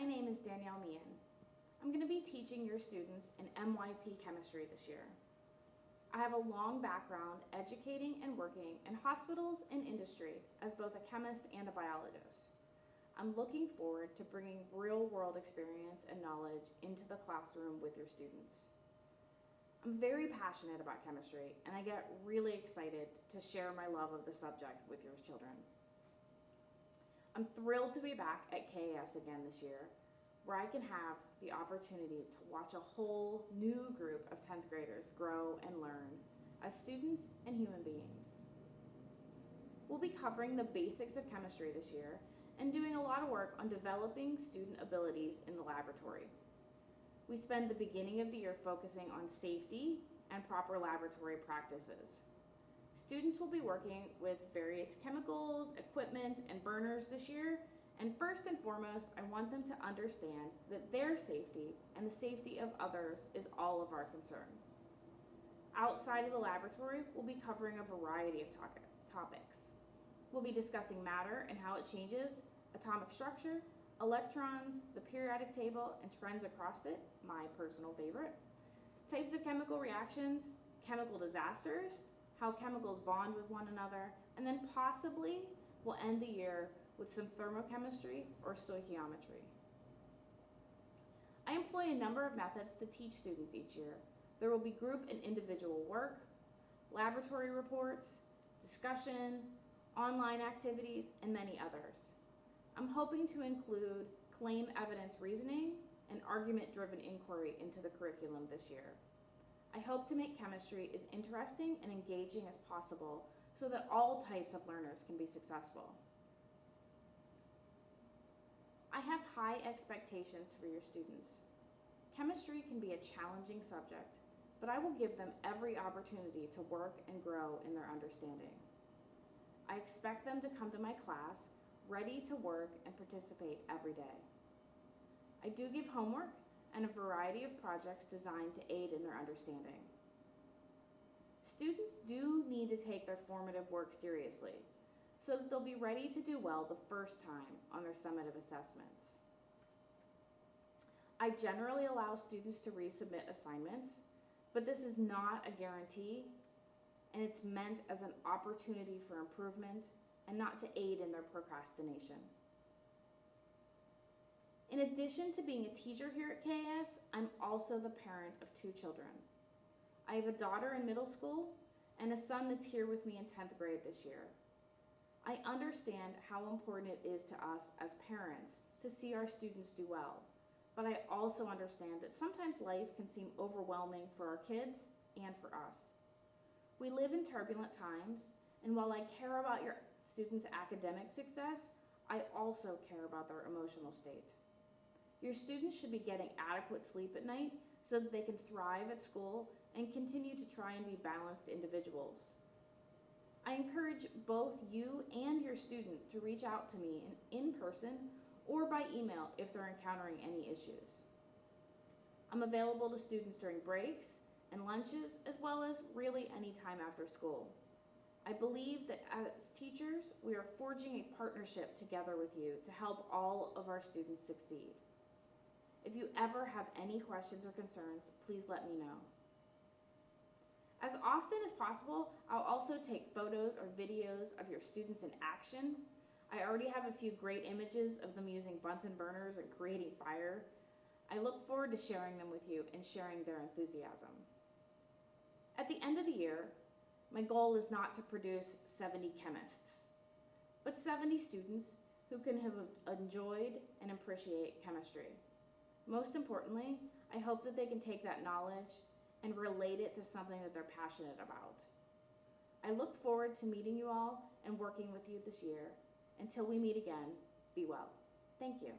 my name is Danielle Meehan. I'm going to be teaching your students in MYP chemistry this year. I have a long background educating and working in hospitals and industry as both a chemist and a biologist. I'm looking forward to bringing real world experience and knowledge into the classroom with your students. I'm very passionate about chemistry and I get really excited to share my love of the subject with your children. I'm thrilled to be back at KAS again this year where I can have the opportunity to watch a whole new group of 10th graders grow and learn as students and human beings. We'll be covering the basics of chemistry this year and doing a lot of work on developing student abilities in the laboratory. We spend the beginning of the year focusing on safety and proper laboratory practices. Students will be working with various chemicals, equipment, and burners this year and first and foremost, I want them to understand that their safety and the safety of others is all of our concern. Outside of the laboratory, we'll be covering a variety of topics. We'll be discussing matter and how it changes, atomic structure, electrons, the periodic table, and trends across it, my personal favorite, types of chemical reactions, chemical disasters, how chemicals bond with one another, and then possibly we'll end the year with some thermochemistry or stoichiometry. I employ a number of methods to teach students each year. There will be group and individual work, laboratory reports, discussion, online activities, and many others. I'm hoping to include claim evidence reasoning and argument-driven inquiry into the curriculum this year. I hope to make chemistry as interesting and engaging as possible so that all types of learners can be successful. I have high expectations for your students. Chemistry can be a challenging subject, but I will give them every opportunity to work and grow in their understanding. I expect them to come to my class ready to work and participate every day. I do give homework and a variety of projects designed to aid in their understanding. Students do need to take their formative work seriously so that they'll be ready to do well the first time on their summative assessments. I generally allow students to resubmit assignments, but this is not a guarantee, and it's meant as an opportunity for improvement and not to aid in their procrastination. In addition to being a teacher here at KS, I'm also the parent of two children. I have a daughter in middle school and a son that's here with me in 10th grade this year. I understand how important it is to us as parents to see our students do well, but I also understand that sometimes life can seem overwhelming for our kids and for us. We live in turbulent times, and while I care about your students' academic success, I also care about their emotional state. Your students should be getting adequate sleep at night so that they can thrive at school and continue to try and be balanced individuals. I encourage both you and your student to reach out to me in, person or by email if they're encountering any issues. I'm available to students during breaks and lunches as well as really any time after school. I believe that as teachers, we are forging a partnership together with you to help all of our students succeed. If you ever have any questions or concerns, please let me know. As often as possible, I'll also take photos or videos of your students in action. I already have a few great images of them using Bunsen burners and creating fire. I look forward to sharing them with you and sharing their enthusiasm. At the end of the year, my goal is not to produce 70 chemists, but 70 students who can have enjoyed and appreciate chemistry. Most importantly, I hope that they can take that knowledge and relate it to something that they're passionate about. I look forward to meeting you all and working with you this year. Until we meet again, be well. Thank you.